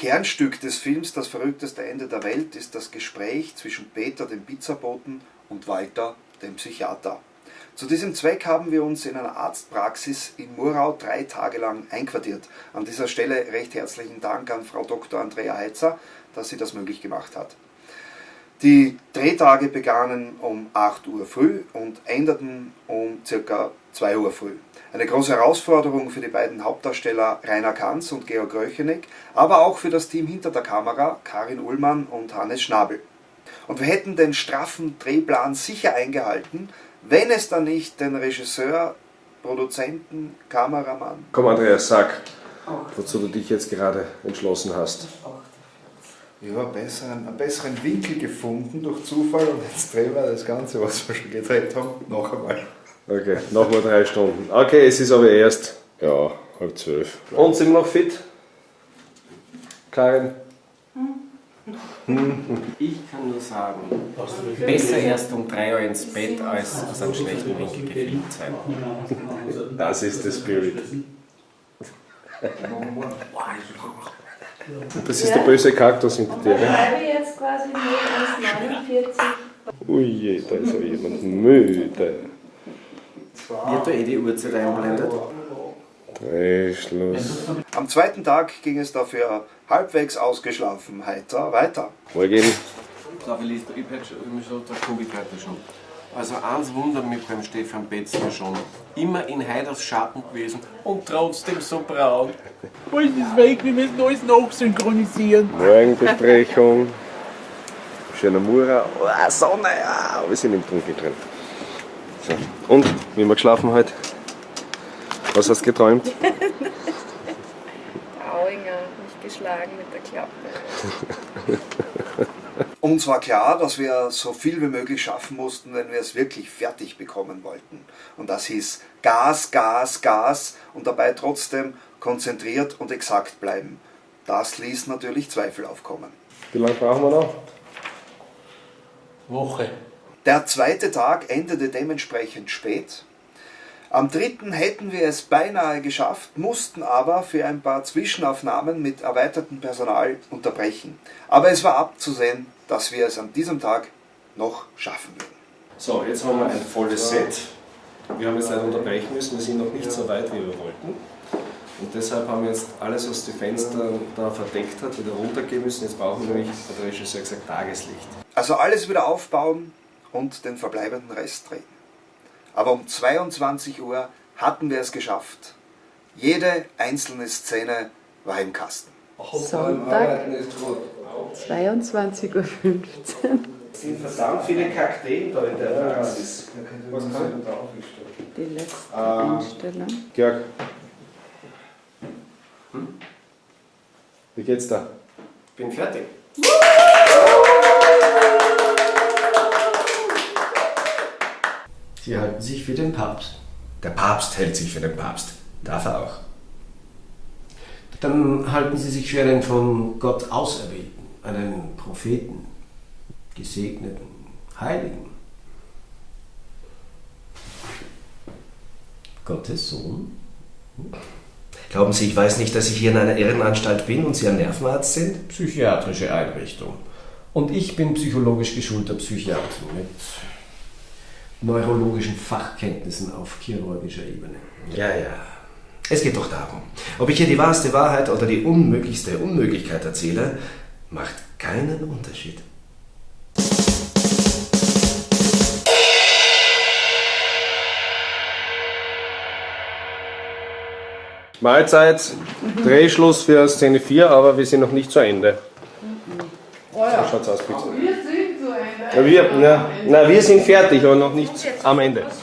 Kernstück des Films Das verrückteste Ende der Welt ist das Gespräch zwischen Peter, dem Pizzaboten, und Walter, dem Psychiater. Zu diesem Zweck haben wir uns in einer Arztpraxis in Murau drei Tage lang einquartiert. An dieser Stelle recht herzlichen Dank an Frau Dr. Andrea Heitzer, dass sie das möglich gemacht hat. Die Drehtage begannen um 8 Uhr früh und endeten um ca. 2 Uhr früh. Eine große Herausforderung für die beiden Hauptdarsteller Rainer Kanz und Georg Röcheneck, aber auch für das Team hinter der Kamera, Karin Ullmann und Hannes Schnabel. Und wir hätten den straffen Drehplan sicher eingehalten, wenn es dann nicht den Regisseur, Produzenten, Kameramann... Komm Andreas, sag, wozu du dich jetzt gerade entschlossen hast. Ich habe einen besseren, einen besseren Winkel gefunden durch Zufall und jetzt drehen wir das Ganze, was wir schon gedreht haben, noch einmal. Okay, nochmal drei Stunden. Okay, es ist aber erst, ja, halb zwölf. Und sind wir noch fit? Karin? Ich kann nur sagen, besser erst um 3 Uhr ins Bett, als aus einem schlechten Winkel gefilmt sein. Das ist der Spirit. Das ist der böse Kaktus hinter dir. Ich gell? schreibe jetzt quasi 0149. Ui, je, da ist ja jemand müde. Wird da eh die Uhrzeit einblendet? Drehschluss. Am zweiten Tag ging es dafür halbwegs ausgeschlafen heiter weiter. Morgen. Ich hätte schon, ich schon, da komme ich heute schon. Also eins wundert mich beim Stefan Betzner schon. Immer in Heiders Schatten gewesen und trotzdem so braun. Alles ist weg, wir müssen alles nachsynchronisieren. Morgenbesprechung. Schöner Mura. Oh, Sonne, ja. Wir sind im Dunkeln drin. So. Und, wie haben wir geschlafen heute? Was hast du geträumt? Auinger, mich geschlagen mit der Klappe. Uns war klar, dass wir so viel wie möglich schaffen mussten, wenn wir es wirklich fertig bekommen wollten. Und das hieß Gas, Gas, Gas und dabei trotzdem konzentriert und exakt bleiben. Das ließ natürlich Zweifel aufkommen. Wie lange brauchen wir noch? Woche. Der zweite Tag endete dementsprechend spät. Am dritten hätten wir es beinahe geschafft, mussten aber für ein paar Zwischenaufnahmen mit erweitertem Personal unterbrechen. Aber es war abzusehen, dass wir es an diesem Tag noch schaffen würden. So, jetzt haben wir ein volles Set. Wir haben jetzt leider unterbrechen müssen, wir sind noch nicht so weit, wie wir wollten. Und deshalb haben wir jetzt alles, was die Fenster da verdeckt hat, wieder runtergehen müssen. Jetzt brauchen wir nämlich, hat der Regisseur gesagt, Tageslicht. Also alles wieder aufbauen und den verbleibenden Rest drehen. Aber um 22 Uhr hatten wir es geschafft. Jede einzelne Szene war im Kasten. Sonntag, 22.15 Uhr. Es sind verdammt viele Kakteen da in der Praxis. Was kann ich denn da aufgestellt? Die letzte Ah. Einstellung. Georg. Wie geht's da? Bin fertig. Sie halten sich für den Papst. Der Papst hält sich für den Papst. Darf er auch. Dann halten Sie sich für einen von Gott Auserwählten, einen Propheten, Gesegneten, Heiligen. Gottes Sohn? Glauben Sie, ich weiß nicht, dass ich hier in einer Irrenanstalt bin und Sie ein Nervenarzt sind? Psychiatrische Einrichtung. Und ich bin psychologisch geschulter Psychiater mit neurologischen Fachkenntnissen auf chirurgischer Ebene. Ja, ja. Es geht doch darum, ob ich hier die wahrste Wahrheit oder die unmöglichste Unmöglichkeit erzähle, macht keinen Unterschied. Mahlzeit, Drehschluss für Szene 4, aber wir sind noch nicht zu Ende. So schaut's aus, bitte. Wir ja, na, wir sind fertig, aber noch nicht am Ende.